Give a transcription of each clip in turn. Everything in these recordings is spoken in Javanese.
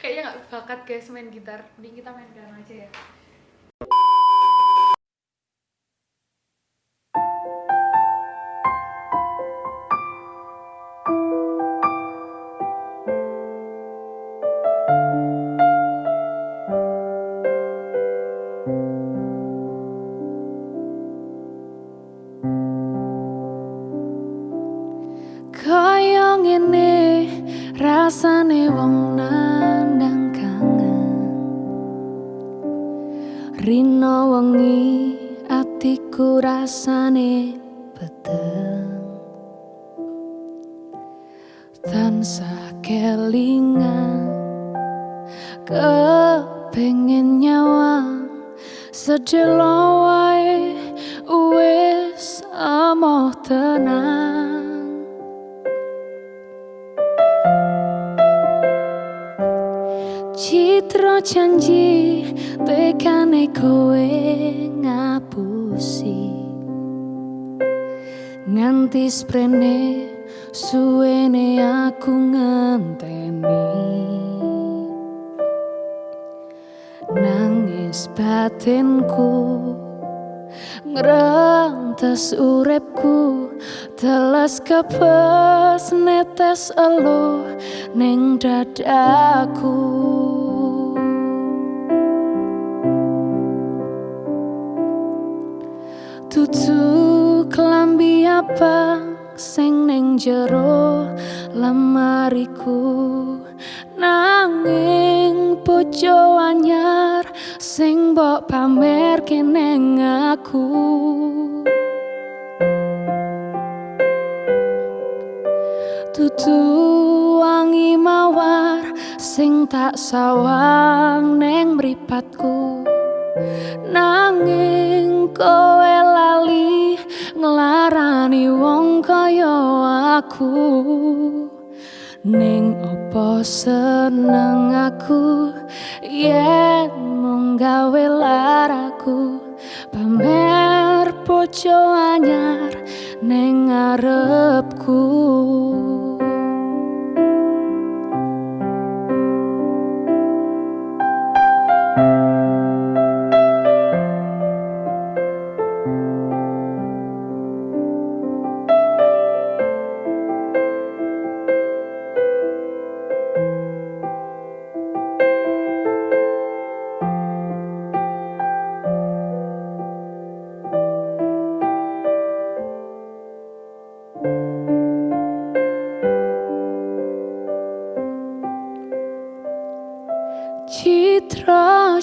kayaknya nggak bakat guys main gitar. Mending kita main piano aja ya rasane wong nandang kangen. Rino wengi atiku rasane peteng. Tansa kelingan kepengen nyawang sedelo wae wis amoh tenang Citra janji tekane kowe ngapusi. Nganti sprene suwene aku ngenteni. Nangis batinku Ngerantas urepku Telas kepes netes elo Neng dadaku Tutu kelambi apa sing neng jero lemariku? Nanging pojo anyar sing mbok pamer keneng aku Tutu wangi mawar sing tak sawang neng mripatku. Nanging kowe kaya aku? Ning opo seneng aku? Yen mung gawe laraku pamer pojo anyar ning ngarepku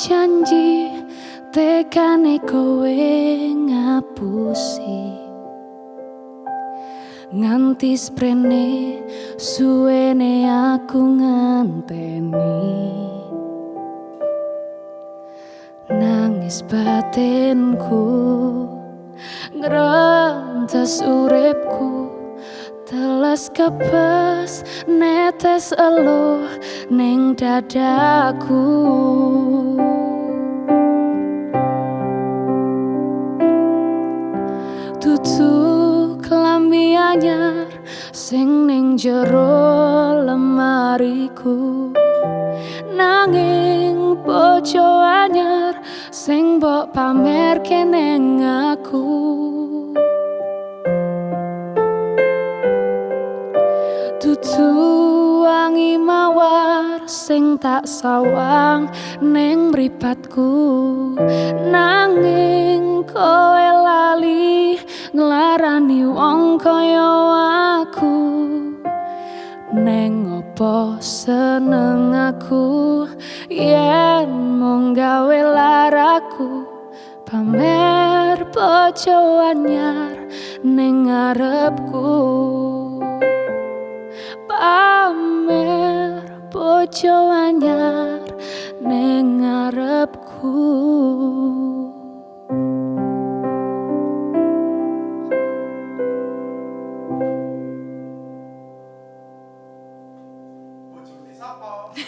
janji tekane kowe ngapusi. Nganti sprene suwene aku ngenteni Nangis batinku Ngerantas urepku Telas kepes netes elo neng dadaku sing neng jero lemariku. Nanging bojo anyar sing mbok pamer keneng aku Tutu wangi mawar sing tak sawang neng mripatku nanging kowe lali nglarani wong kaya opo seneng aku? Yen mung gawe laraku. Pamer bojo anyar ning ngarepku. Pamer bojo anyar ning ngarepku